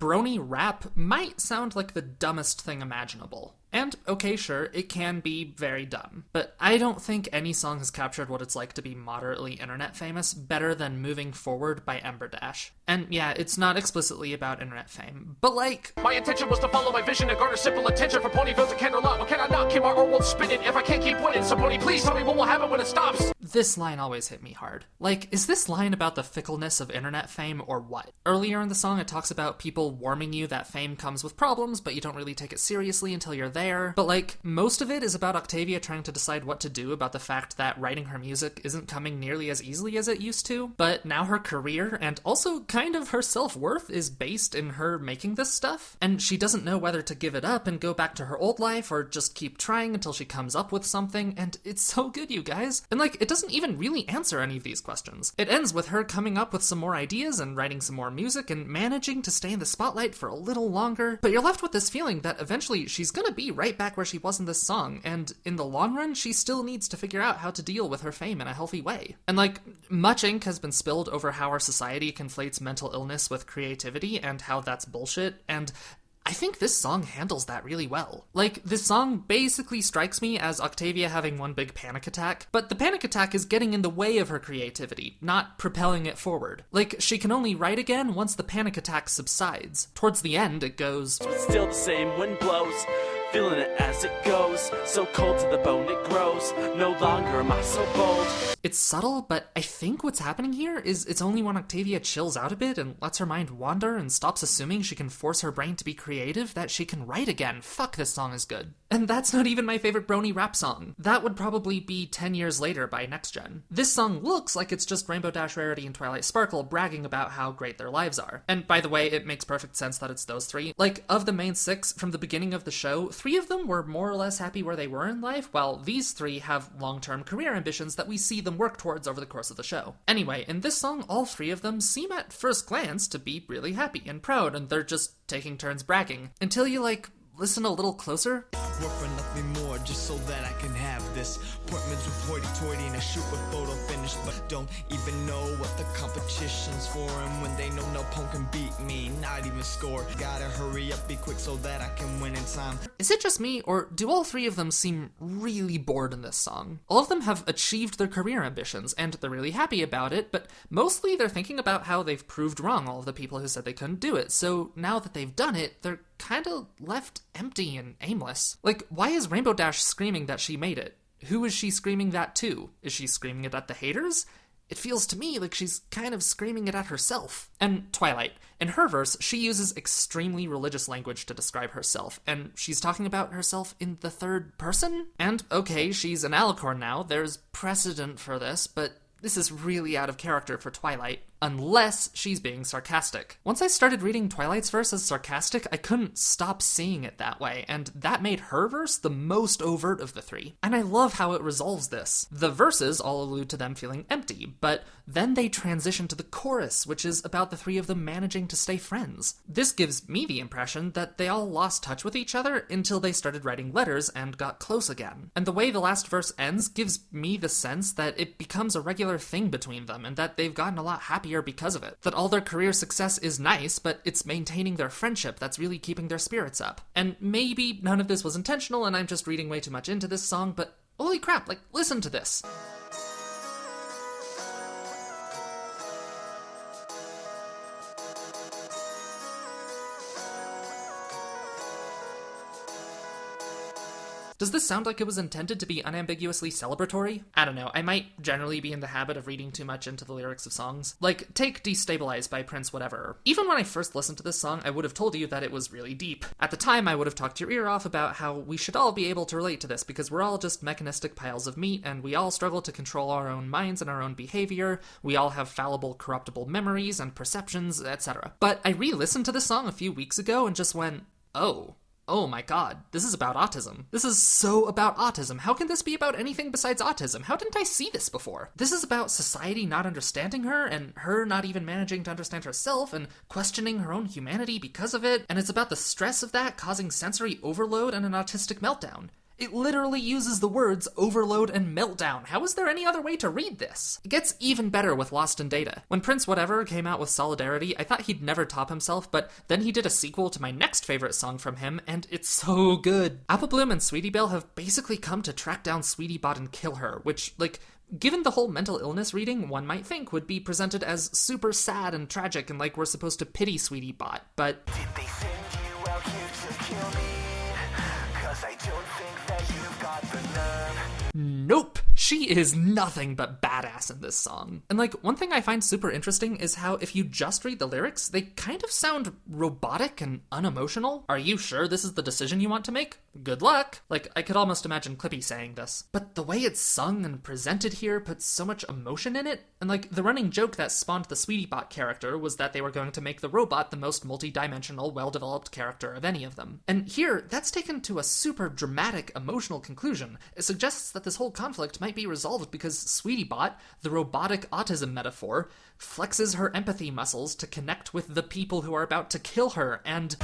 brony rap might sound like the dumbest thing imaginable. And, okay, sure, it can be very dumb. But I don't think any song has captured what it's like to be moderately internet famous better than Moving Forward by Ember Dash. And yeah, it's not explicitly about internet fame, but like. My intention was to follow my vision and garner simple attention from Ponyville to Canterlot. What can I not keep our world spinning if I can't keep winning? So, Pony, please tell me what will happen when it stops. This line always hit me hard. Like, is this line about the fickleness of internet fame or what? Earlier in the song, it talks about people warning you that fame comes with problems, but you don't really take it seriously until you're there. But like, most of it is about Octavia trying to decide what to do about the fact that writing her music isn't coming nearly as easily as it used to. But now her career, and also kind of her self worth, is based in her making this stuff. And she doesn't know whether to give it up and go back to her old life or just keep trying until she comes up with something. And it's so good, you guys. And like, it doesn't even really answer any of these questions. It ends with her coming up with some more ideas and writing some more music and managing to stay in the spotlight for a little longer. But you're left with this feeling that eventually she's gonna be right back where she was in this song, and in the long run, she still needs to figure out how to deal with her fame in a healthy way. And like, much ink has been spilled over how our society conflates mental illness with creativity and how that's bullshit, and I think this song handles that really well. Like, this song basically strikes me as Octavia having one big panic attack, but the panic attack is getting in the way of her creativity, not propelling it forward. Like, she can only write again once the panic attack subsides. Towards the end, it goes, Still the same wind blows. Feeling it as it goes, so cold to the bone it grows. No longer am I so bold. It's subtle, but I think what's happening here is it's only when Octavia chills out a bit and lets her mind wander and stops assuming she can force her brain to be creative that she can write again. Fuck, this song is good. And that's not even my favorite Brony rap song. That would probably be 10 years later by next gen. This song looks like it's just Rainbow Dash Rarity and Twilight Sparkle bragging about how great their lives are. And by the way, it makes perfect sense that it's those three. Like, of the main six from the beginning of the show, three of them were more or less happy where they were in life, while these three have long term career ambitions that we see them work towards over the course of the show. Anyway, in this song, all three of them seem at first glance to be really happy and proud, and they're just taking turns bragging. Until you, like, listen a little closer. Work for nothing more just so that I can have this. Appointments with hoity toity and a shoot with photo finish, but don't even know what the competition's for. And when they know no punk can beat me, not even score. Gotta hurry up, be quick so that I can win in time. Is it just me, or do all three of them seem really bored in this song? All of them have achieved their career ambitions, and they're really happy about it, but mostly they're thinking about how they've proved wrong all of the people who said they couldn't do it, so now that they've done it, they're kind of left empty and aimless. Like, why is Rainbow Dash screaming that she made it? Who is she screaming that to? Is she screaming it at the haters? It feels to me like she's kind of screaming it at herself. And Twilight, in her verse, she uses extremely religious language to describe herself, and she's talking about herself in the third person? And okay, she's an alicorn now, there's precedent for this, but this is really out of character for Twilight, unless she's being sarcastic. Once I started reading Twilight's verse as sarcastic, I couldn't stop seeing it that way, and that made her verse the most overt of the three. And I love how it resolves this. The verses all allude to them feeling empty, but then they transition to the chorus, which is about the three of them managing to stay friends. This gives me the impression that they all lost touch with each other until they started writing letters and got close again. And the way the last verse ends gives me the sense that it becomes a regular thing between them and that they've gotten a lot happier because of it. That all their career success is nice, but it's maintaining their friendship that's really keeping their spirits up. And maybe none of this was intentional and I'm just reading way too much into this song, but holy crap, like, listen to this. Does this sound like it was intended to be unambiguously celebratory? I don't know, I might generally be in the habit of reading too much into the lyrics of songs. Like, take Destabilize by Prince Whatever. Even when I first listened to this song, I would have told you that it was really deep. At the time, I would have talked your ear off about how we should all be able to relate to this because we're all just mechanistic piles of meat and we all struggle to control our own minds and our own behavior. We all have fallible, corruptible memories and perceptions, etc. But I re listened to this song a few weeks ago and just went, oh, oh my god, this is about autism. This is so about autism. How can this be about anything besides autism? How didn't I see this before? This is about society not understanding her and her not even managing to understand herself and questioning her own humanity because of it. And it's about the stress of that causing sensory overload and an autistic meltdown. It literally uses the words overload and meltdown. How is there any other way to read this? It gets even better with Lost in Data. When Prince Whatever came out with Solidarity, I thought he'd never top himself, but then he did a sequel to my next favorite song from him, and it's so good. Apple Bloom and Sweetie Belle have basically come to track down Sweetie Bot and kill her, which, like, Given the whole mental illness reading, one might think would be presented as super sad and tragic and like we're supposed to pity Sweetie Bot, but She is nothing but badass in this song. And like, one thing I find super interesting is how if you just read the lyrics, they kind of sound robotic and unemotional. Are you sure this is the decision you want to make? Good luck. Like, I could almost imagine Clippy saying this. But the way it's sung and presented here puts so much emotion in it. And like, the running joke that spawned the Sweetie Bot character was that they were going to make the robot the most multi-dimensional, well-developed character of any of them. And here, that's taken to a super dramatic, emotional conclusion. It suggests that this whole conflict might be resolved because Sweetie Bot, the robotic autism metaphor, flexes her empathy muscles to connect with the people who are about to kill her, and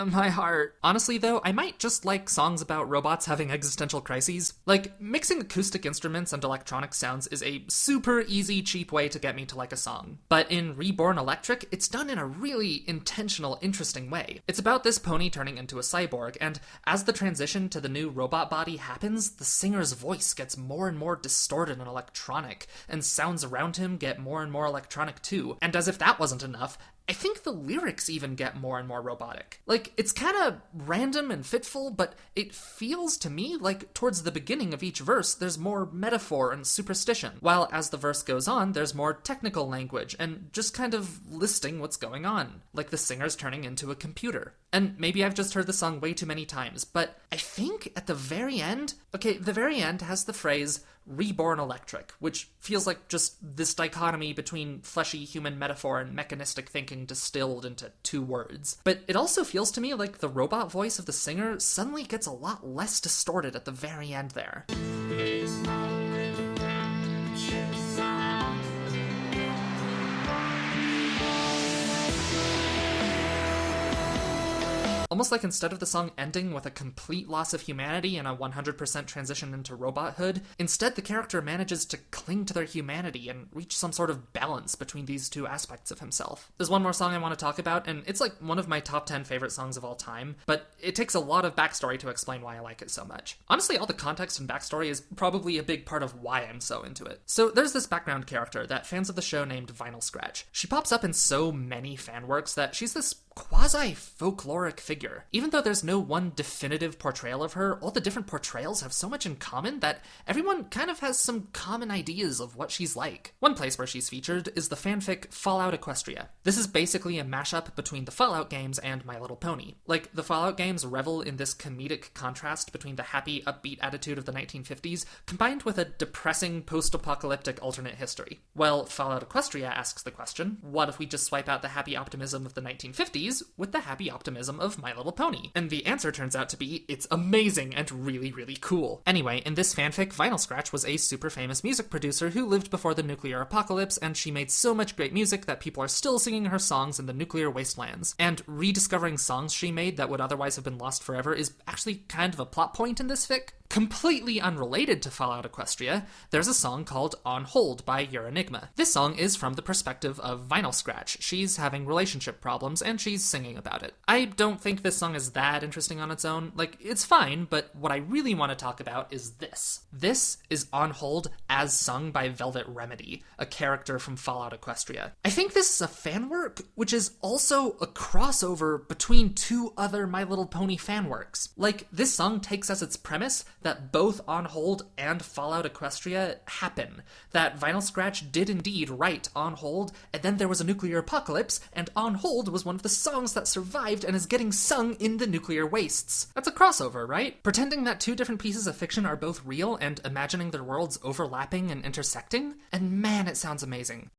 Uh, my heart. Honestly, though, I might just like songs about robots having existential crises. Like, mixing acoustic instruments and electronic sounds is a super easy, cheap way to get me to like a song. But in Reborn Electric, it's done in a really intentional, interesting way. It's about this pony turning into a cyborg, and as the transition to the new robot body happens, the singer's voice gets more and more distorted and electronic, and sounds around him get more and more electronic too. And as if that wasn't enough, I think the lyrics even get more and more robotic. Like, it's kind of random and fitful, but it feels to me like towards the beginning of each verse, there's more metaphor and superstition, while as the verse goes on, there's more technical language and just kind of listing what's going on, like the singer's turning into a computer. And maybe I've just heard the song way too many times, but I think at the very end, okay, the very end has the phrase, Reborn Electric, which feels like just this dichotomy between fleshy human metaphor and mechanistic thinking distilled into two words. But it also feels to me like the robot voice of the singer suddenly gets a lot less distorted at the very end there. Almost like instead of the song ending with a complete loss of humanity and a 100% transition into robothood, instead the character manages to cling to their humanity and reach some sort of balance between these two aspects of himself. There's one more song I want to talk about, and it's like one of my top 10 favorite songs of all time, but it takes a lot of backstory to explain why I like it so much. Honestly, all the context and backstory is probably a big part of why I'm so into it. So there's this background character that fans of the show named Vinyl Scratch. She pops up in so many fan works that she's this quasi folkloric figure. Even though there's no one definitive portrayal of her, all the different portrayals have so much in common that everyone kind of has some common ideas of what she's like. One place where she's featured is the fanfic Fallout Equestria. This is basically a mashup between the Fallout games and My Little Pony. Like, the Fallout games revel in this comedic contrast between the happy, upbeat attitude of the 1950s combined with a depressing post apocalyptic alternate history. Well, Fallout Equestria asks the question what if we just swipe out the happy optimism of the 1950s? With the happy optimism of My Little Pony. And the answer turns out to be it's amazing and really, really cool. Anyway, in this fanfic, Vinyl Scratch was a super famous music producer who lived before the nuclear apocalypse, and she made so much great music that people are still singing her songs in the nuclear wastelands. And rediscovering songs she made that would otherwise have been lost forever is actually kind of a plot point in this fic. Completely unrelated to Fallout Equestria, there's a song called On Hold by Euronigma. This song is from the perspective of Vinyl Scratch. She's having relationship problems and she's singing about it. I don't think this song is that interesting on its own. Like, it's fine, but what I really want to talk about is this. This is On Hold as sung by Velvet Remedy, a character from Fallout Equestria. I think this is a fan work, which is also a crossover between two other My Little Pony fan works. Like, this song takes as its premise that both On Hold and Fallout Equestria happen. That Vinyl Scratch did indeed write On Hold, and then there was a nuclear apocalypse, and On Hold was one of the songs that survived and is getting sung in the nuclear wastes. That's a crossover, right? Pretending that two different pieces of fiction are both real and imagining their worlds overlapping and intersecting? And man, it sounds amazing.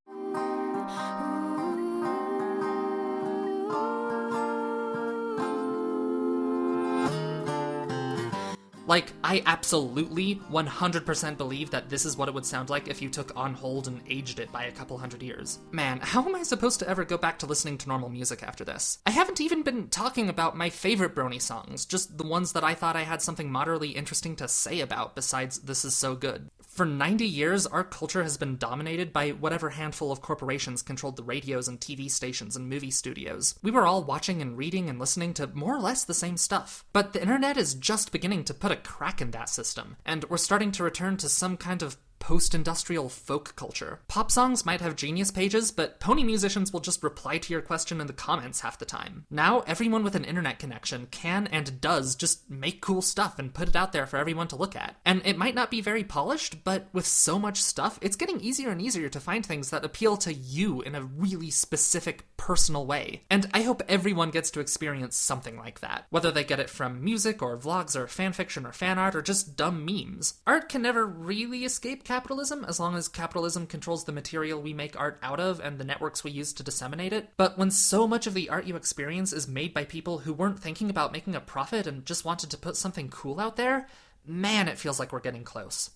Like, I absolutely 100% believe that this is what it would sound like if you took On Hold and aged it by a couple hundred years. Man, how am I supposed to ever go back to listening to normal music after this? I haven't even been talking about my favorite Brony songs, just the ones that I thought I had something moderately interesting to say about besides This Is So Good. For 90 years, our culture has been dominated by whatever handful of corporations controlled the radios and TV stations and movie studios. We were all watching and reading and listening to more or less the same stuff. But the internet is just beginning to put a crack in that system, and we're starting to return to some kind of post industrial folk culture. Pop songs might have genius pages, but pony musicians will just reply to your question in the comments half the time. Now, everyone with an internet connection can and does just make cool stuff and put it out there for everyone to look at. And it might not be very polished, but with so much stuff, it's getting easier and easier to find things that appeal to you in a really specific, personal way. And I hope everyone gets to experience something like that, whether they get it from music or vlogs or fanfiction or fan art or just dumb memes. Art can never really escape capitalism as long as capitalism controls the material we make art out of and the networks we use to disseminate it. But when so much of the art you experience is made by people who weren't thinking about making a profit and just wanted to put something cool out there, man, it feels like we're getting close.